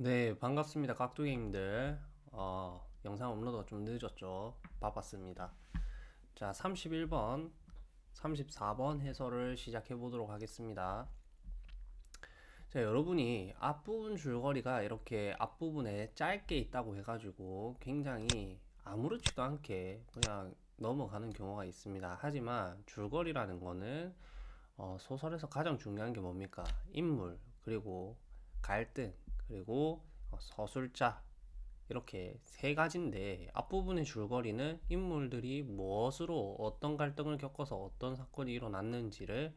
네, 반갑습니다. 깍두기님들. 어, 영상 업로드가 좀 늦었죠. 바빴습니다. 자, 31번, 34번 해설을 시작해 보도록 하겠습니다. 자, 여러분이 앞부분 줄거리가 이렇게 앞부분에 짧게 있다고 해가지고 굉장히 아무렇지도 않게 그냥 넘어가는 경우가 있습니다. 하지만 줄거리라는 거는 어, 소설에서 가장 중요한 게 뭡니까? 인물, 그리고 갈등, 그리고 어, 서술자 이렇게 세 가지인데 앞부분의 줄거리는 인물들이 무엇으로 어떤 갈등을 겪어서 어떤 사건이 일어났는지를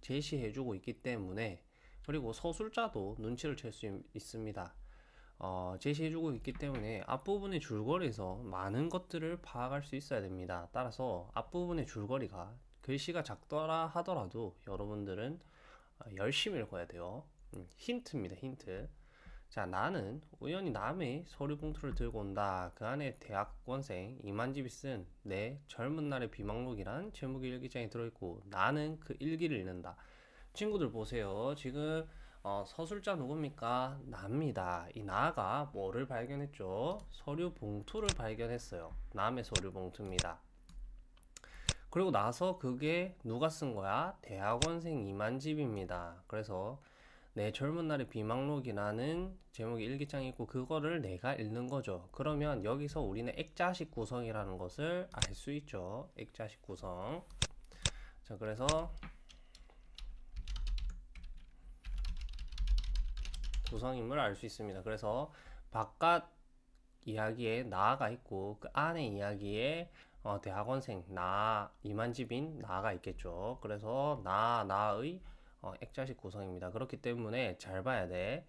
제시해주고 있기 때문에 그리고 서술자도 눈치를 챌 수 있습니다. 어, 제시해주고 있기 때문에 앞부분의 줄거리에서 많은 것들을 파악할 수 있어야 됩니다. 따라서 앞부분의 줄거리가 글씨가 작더라 하더라도 여러분들은 어, 열심히 읽어야 돼요. 음, 힌트입니다, 힌트. 자, 나는 우연히 남의 서류 봉투를 들고 온다. 그 안에 대학원생 이만집이 쓴 내 젊은 날의 비망록이란 제목이 일기장에 들어있고 나는 그 일기를 읽는다. 친구들 보세요. 지금 어, 서술자 누굽니까? 나입니다. 이 나가 뭐를 발견했죠? 서류 봉투를 발견했어요. 남의 서류 봉투입니다. 그리고 나서 그게 누가 쓴 거야? 대학원생 이만집입니다. 그래서 내 젊은 날의 비망록이라는 제목의 일기장이 있고 그거를 내가 읽는 거죠. 그러면 여기서 우리는 액자식 구성이라는 것을 알 수 있죠. 액자식 구성. 자, 그래서 구성임을 알 수 있습니다. 그래서 바깥 이야기에 나가 있고 그 안에 이야기에 어, 대학원생 나 이만집인 나가 있겠죠. 그래서 나 나의 어, 액자식 구성입니다. 그렇기 때문에 잘 봐야 돼.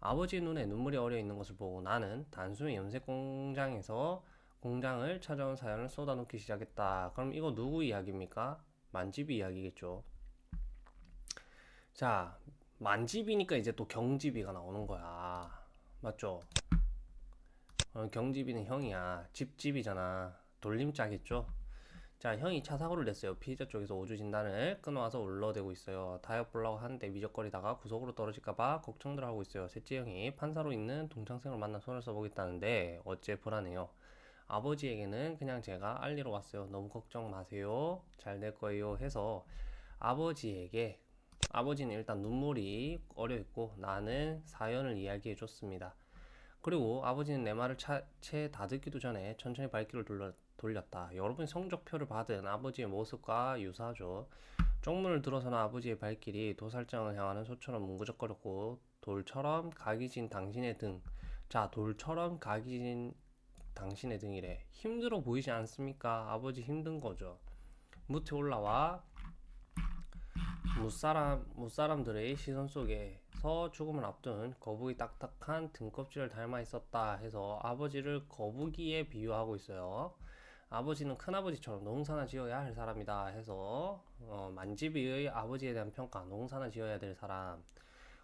아버지 눈에 눈물이 어려 있는 것을 보고 나는 단숨에 염색 공장에서 공장을 찾아온 사연을 쏟아놓기 시작했다. 그럼 이거 누구 이야기입니까? 만집이 이야기겠죠. 자, 만집이니까 이제 또 경집이가 나오는 거야. 맞죠? 어, 경집이는 형이야. 집집이잖아. 돌림자겠죠? 자, 형이 차 사고를 냈어요. 피해자 쪽에서 오주 진단을 끊어와서 올러대고 있어요. 타협 보려고 하는데 미적거리다가 구석으로 떨어질까봐 걱정들 하고 있어요. 셋째 형이 판사로 있는 동창생을 만나 손을 써보겠다는데 어째 불안해요. 아버지에게는 그냥 제가 알리러 왔어요. 너무 걱정 마세요. 잘 될 거예요. 해서 아버지에게 아버지는 일단 눈물이 어려있고 나는 사연을 이야기해 줬습니다. 그리고 아버지는 내 말을 채 다듣기도 전에 천천히 발길을 돌려 돌렸다. 여러분 성적표를 받은 아버지의 모습과 유사하죠. 쪽문을 들어서는 아버지의 발길이 도살장을 향하는 소처럼 뭉그적거렸고 돌처럼 각이 진 당신의 등. 자, 돌처럼 각이 진 당신의 등이래. 힘들어 보이지 않습니까? 아버지 힘든 거죠. 무태 올라와 무사람, 무사람들의 시선 속에 서 죽음을 앞둔 거북이 딱딱한 등껍질을 닮아 있었다 해서 아버지를 거북이에 비유하고 있어요. 아버지는 큰아버지처럼 농사나 지어야 할 사람이다 해서 어, 만집이의 아버지에 대한 평가 농사나 지어야 될 사람.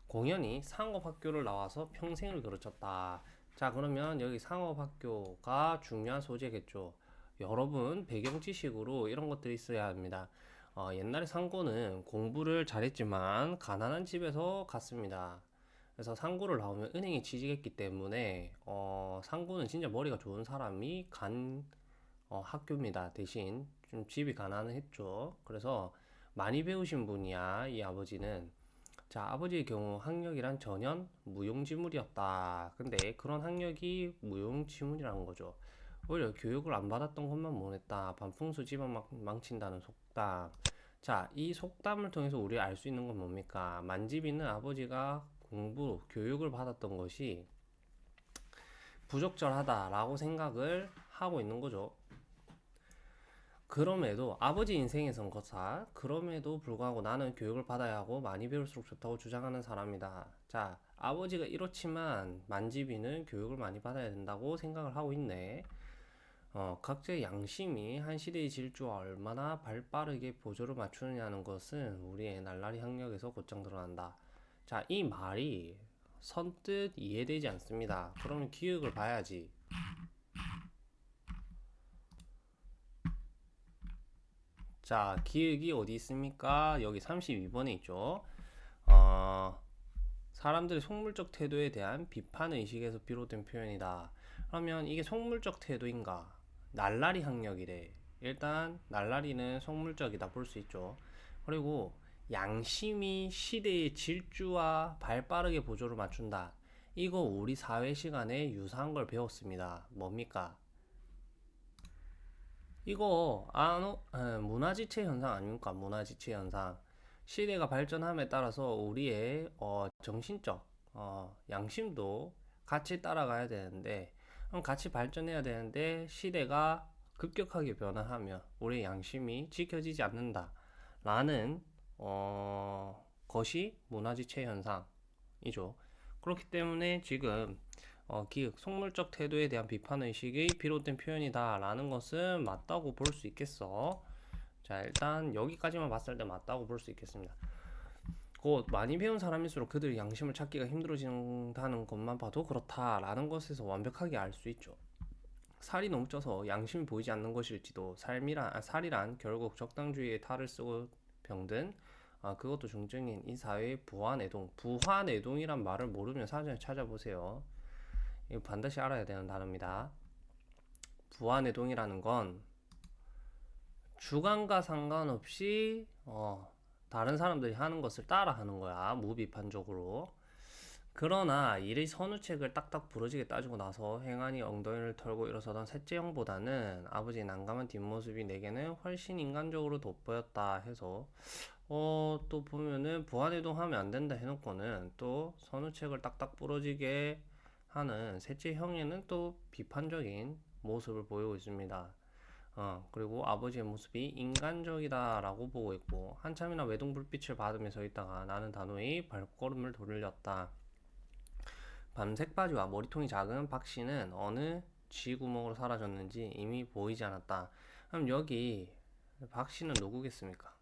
공연이 상업학교를 나와서 평생을 그르쳤다. 자 그러면 여기 상업학교가 중요한 소재겠죠. 여러분 배경 지식으로 이런 것들이 있어야 합니다 어, 옛날에 상고는 공부를 잘했지만 가난한 집에서 갔습니다 그래서 상고를 나오면 은행에 취직했기 때문에 어, 상고는 진짜 머리가 좋은 사람이 간 어, 학교입니다. 대신 좀 집이 가난했죠. 그래서 많이 배우신 분이야, 이 아버지는. 자, 아버지의 경우 학력이란 전혀 무용지물이었다. 근데 그런 학력이 무용지물이라는 거죠. 오히려 교육을 안 받았던 것만 못했다. 반풍수 집안 망친다는 속 담. 자, 이 속담을 통해서 우리 알 수 있는 건 뭡니까? 만집이는 아버지가 공부, 교육을 받았던 것이 부적절하다 라고 생각을 하고 있는 거죠. 그럼에도 아버지 인생에선 거사 그럼에도 불구하고 나는 교육을 받아야 하고 많이 배울수록 좋다고 주장하는 사람이다. 자, 아버지가 이렇지만 만지비는 교육을 많이 받아야 된다고 생각을 하고 있네. 어, 각자의 양심이 한 시대의 질주와 얼마나 발빠르게 보조를 맞추느냐는 것은 우리의 날라리 학력에서 곧장 드러난다. 자, 이 말이 선뜻 이해되지 않습니다. 그러면 기억을 봐야지. 자, 기획이 어디 있습니까? 여기 32번에 있죠. 어, 사람들의 속물적 태도에 대한 비판 의식에서 비롯된 표현이다. 그러면 이게 속물적 태도인가? 날라리 학력이래. 일단 날라리는 속물적이다 볼 수 있죠. 그리고 양심이 시대의 질주와 발빠르게 보조를 맞춘다. 이거 우리 사회 시간에 유사한 걸 배웠습니다. 뭡니까? 이거 아노 에, 문화지체 현상 아닙니까? 문화지체 현상. 시대가 발전함에 따라서 우리의 어, 정신적 어, 양심도 같이 따라가야 되는데 같이 발전해야 되는데 시대가 급격하게 변화하면 우리의 양심이 지켜지지 않는다 라는 어, 것이 문화지체 현상이죠. 그렇기 때문에 지금 어, 기획, 속물적 태도에 대한 비판 의식이 비롯된 표현이다 라는 것은 맞다고 볼 수 있겠어. 자, 일단 여기까지만 봤을 때 맞다고 볼 수 있겠습니다. 곧 많이 배운 사람일수록 그들의 양심을 찾기가 힘들어진다는 것만 봐도 그렇다라는 것에서 완벽하게 알 수 있죠. 살이 쪄서 양심이 보이지 않는 것일지도 삶이란 아, 살이란 결국 적당주의의 탈을 쓰고 병든 아, 그것도 중증인 이 사회의 부화내동 부화내동이란 말을 모르면 사전에 찾아보세요. 이거 반드시 알아야 되는 단어입니다. 부화내동이라는 건 주관과 상관없이 어, 다른 사람들이 하는 것을 따라 하는 거야. 무비판적으로. 그러나 일의 선우책을 딱딱 부러지게 따지고 나서 행안이 엉덩이를 털고 일어서던 셋째 형보다는 아버지의 난감한 뒷모습이 내게는 훨씬 인간적으로 돋보였다 해서 어, 또 보면은 부안해동 하면 안 된다 해놓고는 또 선우책을 딱딱 부러지게 하는 셋째 형에는 또 비판적인 모습을 보이고 있습니다. 어, 그리고 아버지의 모습이 인간적이다라고 보고 있고 한참이나 외동 불빛을 받으며 서 있다가 나는 단호히 발걸음을 돌렸다. 밤색 바지와 머리통이 작은 박 씨는 어느 쥐구멍으로 사라졌는지 이미 보이지 않았다. 그럼 여기 박 씨는 누구겠습니까?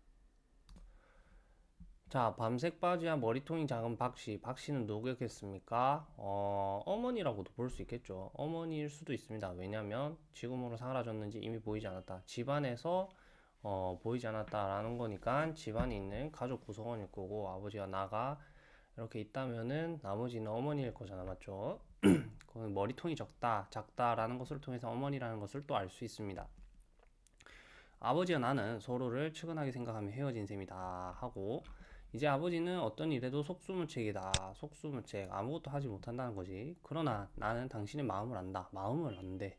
자, 밤색 바지와 머리통이 작은 박 씨. 박 씨는 누구겠습니까? 어, 어머니라고도 볼 수 있겠죠. 어머니일 수도 있습니다. 왜냐면 지금으로 사라졌는지 이미 보이지 않았다. 집안에서 어, 보이지 않았다라는 거니까 집안에 있는 가족 구성원일 거고 아버지와 나가 이렇게 있다면은 나머지는 어머니일 거잖아. 맞죠? 그건 머리통이 적다, 작다라는 것을 통해서 어머니라는 것을 또 알 수 있습니다. 아버지와 나는 서로를 측은하게 생각하며 헤어진 셈이다 하고 이제 아버지는 어떤 일에도 속수무책이다. 속수무책. 아무것도 하지 못한다는 거지. 그러나 나는 당신의 마음을 안다. 마음을 안대.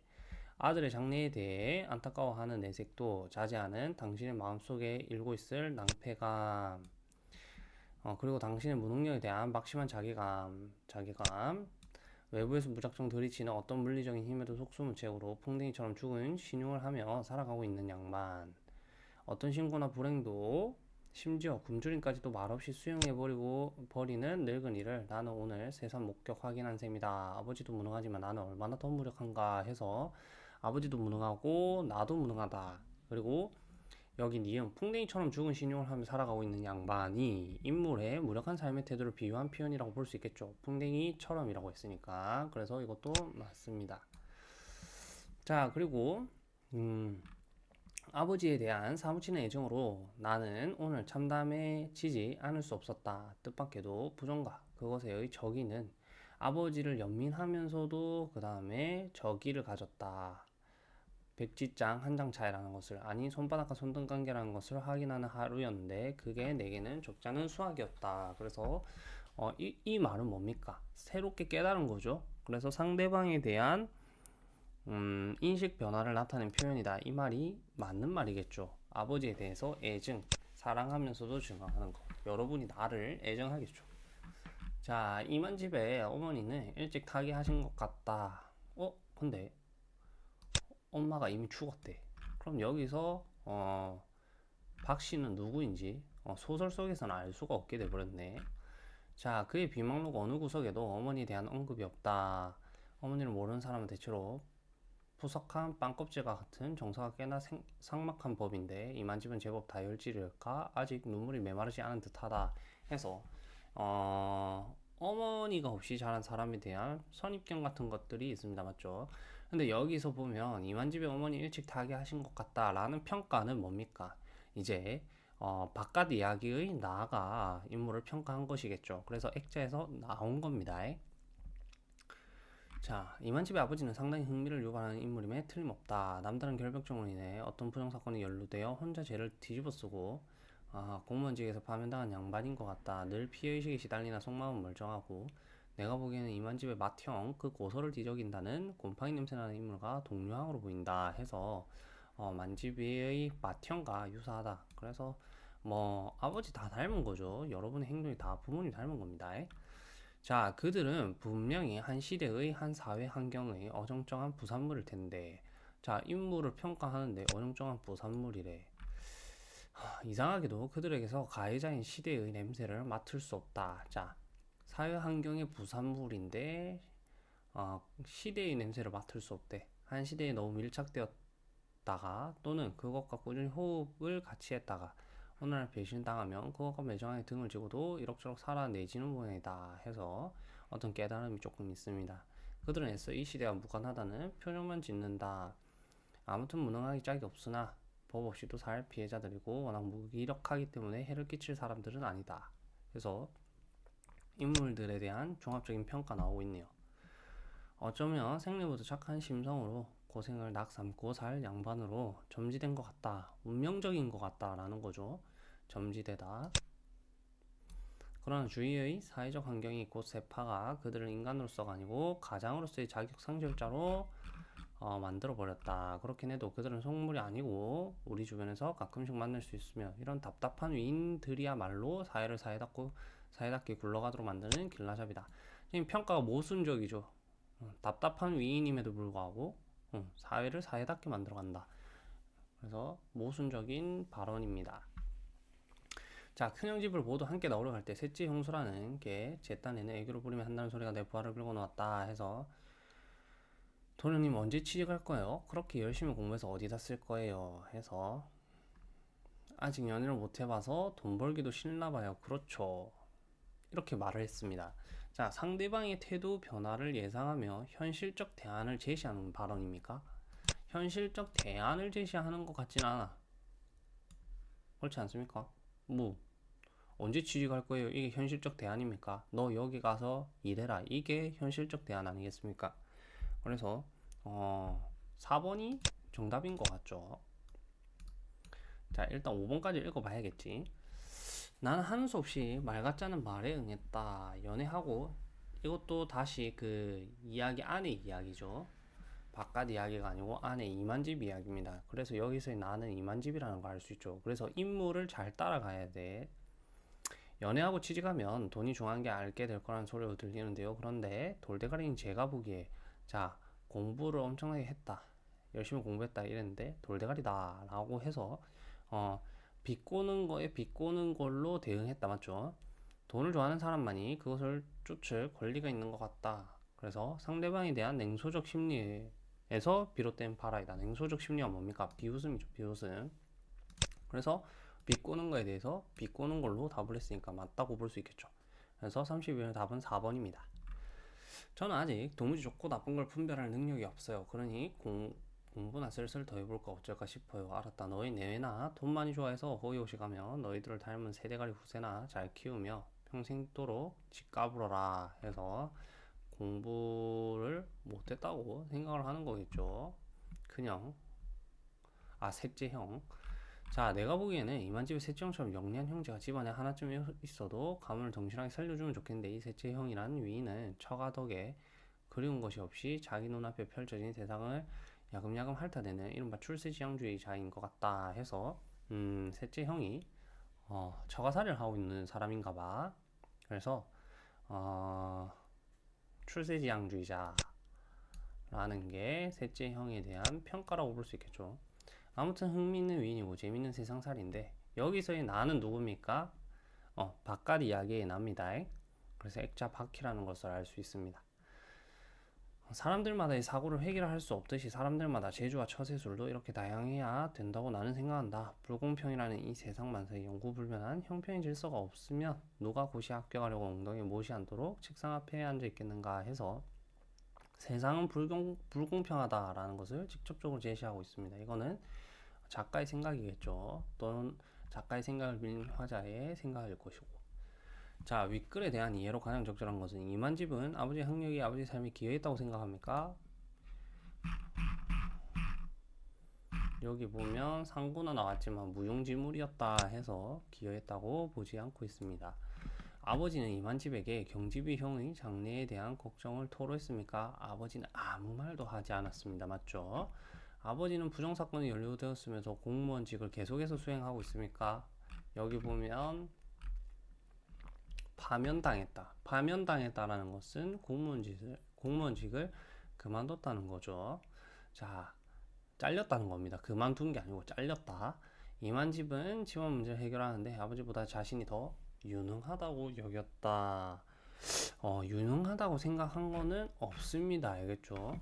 아들의 장래에 대해 안타까워하는 내색도 자제하는 당신의 마음속에 일고 있을 낭패감. 어, 그리고 당신의 무능력에 대한 막심한 자괴감. 자괴감. 외부에서 무작정 들이치는 어떤 물리적인 힘에도 속수무책으로 풍뎅이처럼 죽은 신용을 하며 살아가고 있는 양반. 어떤 신고나 불행도 심지어 굶주림까지도 말없이 수용해버리고 버리는 늙은이를 나는 오늘 세상 목격 확인한 셈이다. 아버지도 무능하지만 나는 얼마나 더 무력한가 해서 아버지도 무능하고 나도 무능하다. 그리고 여기 니은 풍뎅이처럼 죽은 신용을 하며 살아가고 있는 양반이 인물의 무력한 삶의 태도를 비유한 표현이라고 볼 수 있겠죠. 풍뎅이처럼이라고 했으니까 그래서 이것도 맞습니다. 자 그리고 음. 아버지에 대한 사무치는 애정으로 나는 오늘 참담해지지 않을 수 없었다. 뜻밖에도 부정과 그것의 적이는 아버지를 연민하면서도 그 다음에 적의를 가졌다. 백지장 한 장 차이라는 것을 아니 손바닥과 손등 관계라는 것을 확인하는 하루였는데 그게 내게는 적잖은 수학이었다. 그래서 어, 이, 이 말은 뭡니까? 새롭게 깨달은 거죠. 그래서 상대방에 대한 음, 인식 변화를 나타낸 표현이다. 이 말이 맞는 말이겠죠. 아버지에 대해서 애증, 사랑하면서도 증언하는 것. 여러분이 나를 애정하겠죠. 자, 이만 집에 어머니는 일찍 타기하신 것 같다. 어? 근데 엄마가 이미 죽었대. 그럼 여기서 어, 박 씨는 누구인지 어, 소설 속에서는 알 수가 없게 돼버렸네. 자, 그의 비망록 어느 구석에도 어머니에 대한 언급이 없다. 어머니를 모르는 사람은 대체로 푸석한 빵껍질과 같은 정서가 꽤나 생, 상막한 법인데 이 만집은 제법 다혈질일까 아직 눈물이 메마르지 않은 듯하다 해서 어, 어머니가 없이 자란 사람에 대한 선입견 같은 것들이 있습니다 맞죠 근데 여기서 보면 이만집의 어머니 일찍 타게 하신 것 같다 라는 평가는 뭡니까 이제 어, 바깥 이야기의 나가 인물을 평가한 것이겠죠. 그래서 액자에서 나온 겁니다. 자, 이만집의 아버지는 상당히 흥미를 유발하는 인물임에 틀림없다. 남다른 결벽증으로 인해 어떤 부정사건이 연루되어 혼자 죄를 뒤집어쓰고 아, 공무원직에서 파면당한 양반인 것 같다. 늘 피해의식에 시달리나 속마음은 멀쩡하고 내가 보기에는 이만집의 맏형 그 고소를 뒤적인다는 곰팡이 냄새나는 인물과 동료항으로 보인다 해서 어, 만집의 맏형과 유사하다. 그래서 뭐 아버지 다 닮은 거죠. 여러분의 행동이 다 부모님 닮은 겁니다. 자, 그들은 분명히 한 시대의 한 사회 환경의 어정쩡한 부산물일 텐데, 자, 인물을 평가하는데 어정쩡한 부산물이래. 하, 이상하게도 그들에게서 가해자인 시대의 냄새를 맡을 수 없다. 자, 사회 환경의 부산물인데, 어, 시대의 냄새를 맡을 수 없대. 한 시대에 너무 밀착되었다가, 또는 그것과 꾸준히 호흡을 같이 했다가, 날 배신당하면 그것과 매정하게 등을 지고도 이럭저럭 살아내지는 모양이다 해서 어떤 깨달음이 조금 있습니다. 그들은 애써 이 시대와 무관하다는 표정만 짓는다. 아무튼 무능하기 짝이 없으나 법 없이도 살 피해자들이고 워낙 무기력하기 때문에 해를 끼칠 사람들은 아니다. 그래서 인물들에 대한 종합적인 평가 나오고 있네요. 어쩌면 생리부터 착한 심성으로 고생을 낙삼고 살 양반으로 점지된 것 같다. 운명적인 것 같다라는 거죠. 점지되다. 그러나 주위의 사회적 환경이 곧 세파가 그들을 인간으로서가 아니고 가장으로서의 자격 상실자로 어, 만들어 버렸다. 그렇긴 해도 그들은 속물이 아니고 우리 주변에서 가끔씩 만날 수 있으며 이런 답답한 위인들이야말로 사회를 사회답고 사회답게 굴러가도록 만드는 길라잡이다. 평가가 모순적이죠. 어, 답답한 위인임에도 불구하고 어, 사회를 사회답게 만들어간다. 그래서 모순적인 발언입니다. 자, 큰형 집을 모두 함께 나오려 할때 셋째 형수라는 게 제 딴에는 애교를 부리며 한다는 소리가 내 부하를 끌고 나왔다 해서 도련님 언제 취직할 거예요? 그렇게 열심히 공부해서 어디다 쓸 거예요? 해서 아직 연애를 못 해봐서 돈 벌기도 싫나 봐요. 그렇죠. 이렇게 말을 했습니다. 자, 상대방의 태도 변화를 예상하며 현실적 대안을 제시하는 발언입니까? 현실적 대안을 제시하는 것 같진 않아. 그렇지 않습니까? 뭐, 언제 취직할 거예요? 이게 현실적 대안입니까? 너 여기 가서 일해라. 이게 현실적 대안 아니겠습니까? 그래서, 어, 4번이 정답인 것 같죠? 자, 일단 5번까지 읽어봐야겠지. 나는 하는 수 없이 말 않은 말에 응했다. 연애하고 이것도 다시 그 이야기 안의 이야기죠. 바깥 이야기가 아니고 안에 이만집 이야기입니다. 그래서 여기서 나는 이만집이라는 걸 알 수 있죠. 그래서 인물을 잘 따라가야 돼. 연애하고 취직하면 돈이 중요한 게 알게 될 거라는 소리가 들리는데요. 그런데 돌대가리인 제가 보기에 자 공부를 엄청나게 했다. 열심히 공부했다 이랬는데 돌대가리다 라고 해서 어 비꼬는 거에 비꼬는 걸로 대응했다 맞죠? 돈을 좋아하는 사람만이 그것을 쫓을 권리가 있는 것 같다. 그래서 상대방에 대한 냉소적 심리에 서 비롯된 발화이다. 냉소적 심리가 뭡니까? 비웃음이죠. 비웃음. 그래서 비꼬는 거에 대해서 비꼬는 걸로 답을 했으니까 맞다고 볼 수 있겠죠. 그래서 31번 답은 4번입니다. 저는 아직 도무지 좋고 나쁜 걸 분별할 능력이 없어요. 그러니 공, 공부나 슬슬 더 해볼까 어쩔까 싶어요. 알았다. 너희 내외나 돈 많이 좋아해서 호의호식 하며 너희들을 닮은 세대가리 후세나 잘 키우며 평생도록 집 까불어라 해서 공부를 못했다고 생각을 하는 거겠죠. 그냥 아 셋째 형. 자 내가 보기에는 이만집의 셋째 형처럼 영리한 형제가 집안에 하나쯤 있어도 가문을 정신하게 살려주면 좋겠는데 이 셋째 형이란 위인은 처가 덕에 그리운 것이 없이 자기 눈앞에 펼쳐진 세상을 야금야금 핥아내는 이른바 출세지향주의자인 것 같다 해서 음, 셋째 형이 어, 처가살이를 하고 있는 사람인가 봐. 그래서 어, 출세지향주의자라는 게 셋째 형에 대한 평가라고 볼 수 있겠죠. 아무튼 흥미있는 위인이고 재밌는 세상살인데 여기서의 나는 누굽니까? 어, 바깥 이야기에 납니다. 그래서 액자 바퀴라는 것을 알 수 있습니다. 사람들마다의 사고를 해결할 수 없듯이 사람들마다 재주와 처세술도 이렇게 다양해야 된다고 나는 생각한다. 불공평이라는 이 세상 만사에 영구불변한 형평의 질서가 없으면 누가 고시 합격하려고 엉덩이 못이 않도록 책상 앞에 앉아 있겠는가 해서 세상은 불공, 불공평하다라는 것을 직접적으로 제시하고 있습니다. 이거는 작가의 생각이겠죠. 또는 작가의 생각을 빌린 화자의 생각일 것이고 자 윗글에 대한 이해로 가장 적절한 것은 이만 집은 아버지 학력이 아버지 삶에 기여했다고 생각합니까? 여기 보면 상구나 나왔지만 무용지물이었다 해서 기여했다고 보지 않고 있습니다. 아버지는 이만집에게 경집이 형의 장래에 대한 걱정을 토로했습니까? 아버지는 아무 말도 하지 않았습니다. 맞죠? 아버지는 부정사건이 연루되었으면서 공무원직을 계속해서 수행하고 있습니까? 여기 보면 파면당했다. 파면당했다라는 것은 공무원직을, 공무원직을 그만뒀다는 거죠. 자, 잘렸다는 겁니다. 그만둔 게 아니고 잘렸다. 이만집은 집안 문제를 해결하는데 아버지보다 자신이 더 유능하다고 여겼다. 어, 유능하다고 생각한 거는 없습니다. 알겠죠?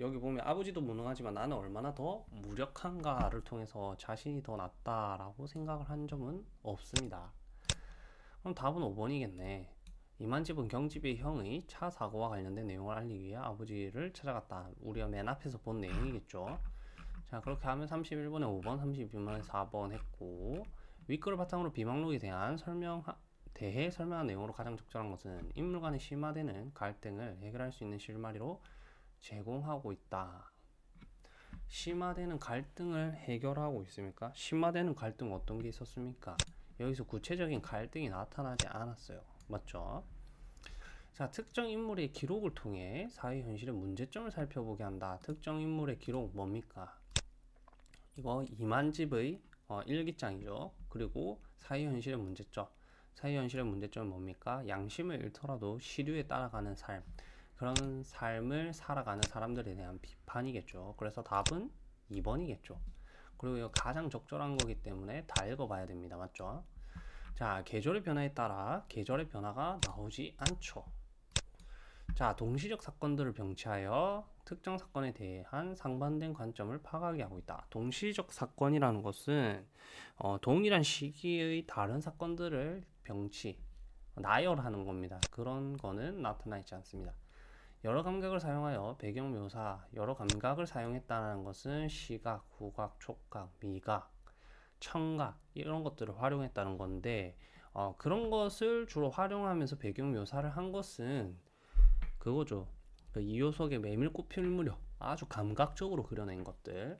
여기 보면 아버지도 무능하지만 나는 얼마나 더 무력한가를 통해서 자신이 더 낫다라고 생각을 한 점은 없습니다. 그럼 답은 5번이겠네. 이만집은 경집의 형의 차 사고와 관련된 내용을 알리기 위해 아버지를 찾아갔다. 우리가 맨 앞에서 본 내용이겠죠. 자 그렇게 하면 31번에 5번, 32번에 4번 했고 윗글을 바탕으로 비망록에 대한 설명 대해 설명한 내용으로 가장 적절한 것은 인물 간의 심화되는 갈등을 해결할 수 있는 실마리로 제공하고 있다. 심화되는 갈등을 해결하고 있습니까? 심화되는 갈등 어떤 게 있었습니까? 여기서 구체적인 갈등이 나타나지 않았어요. 맞죠? 자, 특정 인물의 기록을 통해 사회 현실의 문제점을 살펴보게 한다. 특정 인물의 기록 뭡니까? 이거 이만집의 어, 일기장이죠. 그리고 사회 현실의 문제점. 사회 현실의 문제점은 뭡니까? 양심을 잃더라도 시류에 따라가는 삶. 그런 삶을 살아가는 사람들에 대한 비판이겠죠. 그래서 답은 2번이겠죠. 그리고 이거 가장 적절한 거기 때문에 다 읽어봐야 됩니다. 맞죠? 자, 계절의 변화에 따라 계절의 변화가 나오지 않죠. 자, 동시적 사건들을 병치하여 특정 사건에 대한 상반된 관점을 파악하게 하고 있다. 동시적 사건이라는 것은 어, 동일한 시기의 다른 사건들을 병치, 나열하는 겁니다. 그런 거는 나타나 있지 않습니다. 여러 감각을 사용하여 배경 묘사, 여러 감각을 사용했다는 것은 시각, 후각, 촉각, 미각, 청각 이런 것들을 활용했다는 건데 어, 그런 것을 주로 활용하면서 배경 묘사를 한 것은 그거죠. 그 이효석의 메밀꽃 필 무렵 아주 감각적으로 그려낸 것들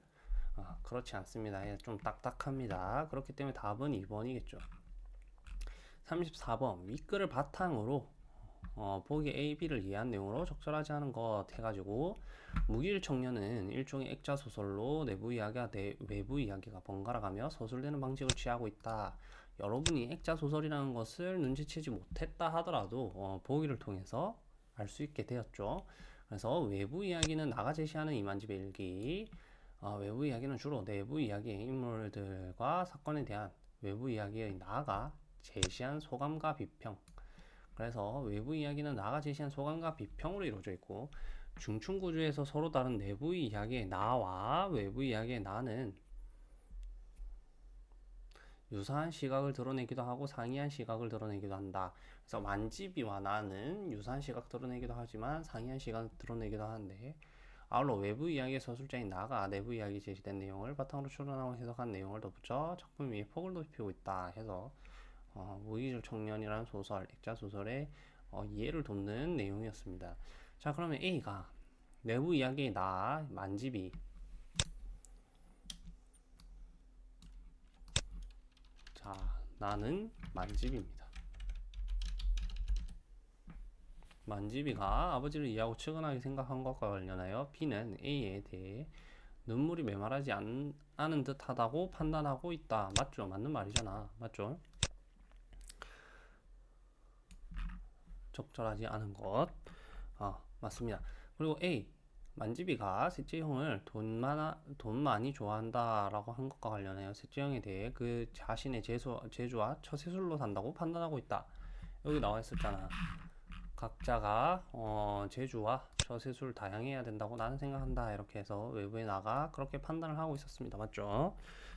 아, 그렇지 않습니다. 예, 좀 딱딱합니다. 그렇기 때문에 답은 2번이겠죠. 34번 윗글을 바탕으로 어, 보기 A, B를 이해한 내용으로 적절하지 않은 것 해가지고 무기일 청년은 일종의 액자 소설로 내부 이야기와 내, 외부 이야기가 번갈아가며 서술되는 방식을 취하고 있다. 여러분이 액자 소설이라는 것을 눈치채지 못했다 하더라도 어, 보기를 통해서 알 수 있게 되었죠. 그래서 외부 이야기는 나가 제시하는 이만집의 일기, 어, 외부 이야기는 주로 내부 이야기의 인물들과 사건에 대한 외부 이야기의 나가 제시한 소감과 비평. 그래서 외부 이야기는 나가 제시한 소감과 비평으로 이루어져 있고 중충 구조에서 서로 다른 내부 이야기의 나와 외부 이야기의 나는 유사한 시각을 드러내기도 하고 상이한 시각을 드러내기도 한다. 그래서 만지비와 나는 유사한 시각 드러내기도 하지만 상이한 시각 드러내기도 하는데 아울러 외부 이야기의 서술자인 나가 내부 이야기 제시된 내용을 바탕으로 추론하고 해석한 내용을 덧붙여 작품 위에 폭을 높이고 있다 해서 어, 무기질 청년이라는 소설, 액자 소설의 어, 이해를 돕는 내용이었습니다. 자 그러면 A가 내부 이야기의 나 만지비 자 나는 만집입니다. 만집이가 아버지를 이해하고 측은하게 생각한 것과 관련하여 B는 A에 대해 눈물이 메말하지 않, 않은 듯 하다고 판단하고 있다. 맞죠? 맞는 말이잖아. 맞죠? 적절하지 않은 것. 아, 맞습니다. 그리고 A. 만지비가 셋째 형을 돈, 많아, 돈 많이 좋아한다라고 한 것과 관련하여 셋째 형에 대해 그 자신의 재수, 재주와 처세술로 산다고 판단하고 있다. 여기 나와 있었잖아. 각자가 어, 재주와 처세술 다양해야 된다고 나는 생각한다. 이렇게 해서 외부에 나가 그렇게 판단을 하고 있었습니다. 맞죠?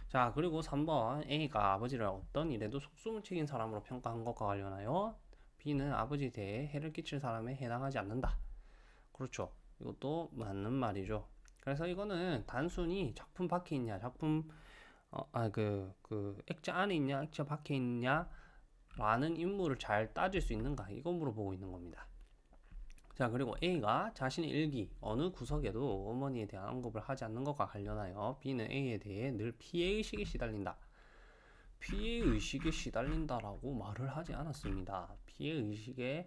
자, 그리고 3번 A가 아버지를 어떤 일에도 속수무책인 사람으로 평가한 것과 관련하여 B는 아버지에 대해 해를 끼칠 사람에 해당하지 않는다. 그렇죠. 이것도 맞는 말이죠. 그래서 이거는 단순히 작품 밖에 있냐, 작품 어, 아, 그, 그, 액자 안에 있냐, 액자 밖에 있냐, 라는 인물을 잘 따질 수 있는가, 이거 물어보고 있는 겁니다. 자, 그리고 A가 자신의 일기, 어느 구석에도 어머니에 대한 언급을 하지 않는 것과 관련하여 B는 A에 대해 늘 피해의식에 시달린다. 피해의식에 시달린다라고 말을 하지 않았습니다. 피해의식에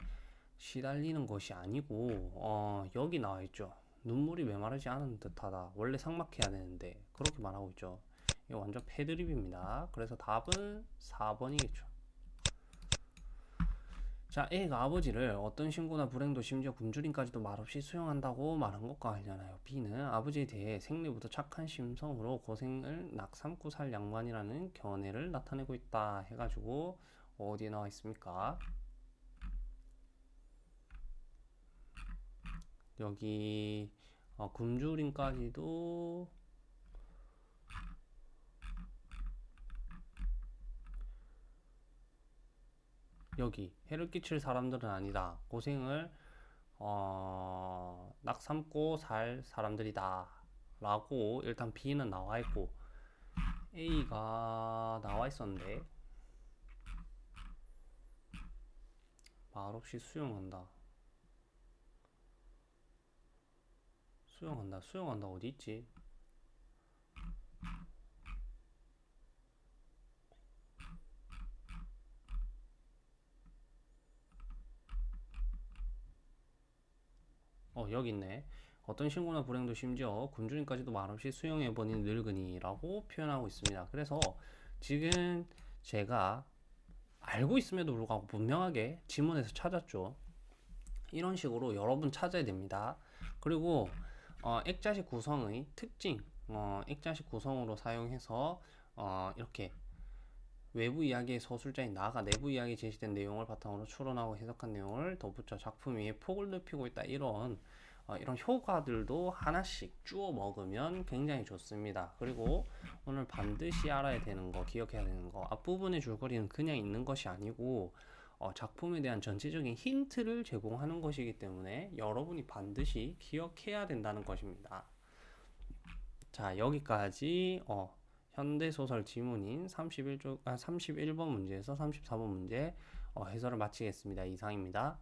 시달리는 것이 아니고, 어, 여기 나와 있죠. 눈물이 메마르지 않은 듯하다. 원래 상막해야 되는데, 그렇게 말하고 있죠. 이거 완전 패드립입니다. 그래서 답은 4번이겠죠. 자, A가 아버지를 어떤 신고나 불행도 심지어 굶주림까지도 말없이 수용한다고 말한 것과 관련하여 B는 아버지에 대해 생리부터 착한 심성으로 고생을 낙삼고 살 양반이라는 견해를 나타내고 있다 해가지고 어디에 나와 있습니까? 여기 어, 굶주림까지도 여기 해를 끼칠 사람들은 아니다. 고생을 어, 낙삼고 살 사람들이다. 라고 일단 B는 나와 있고 A가 나와 있었는데 말없이 수용한다. 수용한다. 수용한다. 어디 있지? 어, 여기 있네. 어떤 신고나 불행도 심지어 굶주림까지도 말없이 수용해버린 늙은이라고 표현하고 있습니다. 그래서 지금 제가 알고 있음에도 불구하고 분명하게 지문에서 찾았죠. 이런 식으로 여러분 찾아야 됩니다. 그리고 어, 액자식 구성의 특징, 어, 액자식 구성으로 사용해서 어, 이렇게 외부 이야기의 서술자인 나가 내부 이야기에 제시된 내용을 바탕으로 추론하고 해석한 내용을 덧붙여 작품 위에 폭을 넓히고 있다 이런 어, 이런 효과들도 하나씩 주워 먹으면 굉장히 좋습니다. 그리고 오늘 반드시 알아야 되는 거, 기억해야 되는 거 앞부분의 줄거리는 그냥 있는 것이 아니고 어, 작품에 대한 전체적인 힌트를 제공하는 것이기 때문에 여러분이 반드시 기억해야 된다는 것입니다. 자, 여기까지 어, 현대소설 지문인 31쪽, 아, 31번 문제에서 34번 문제 어, 해설을 마치겠습니다. 이상입니다.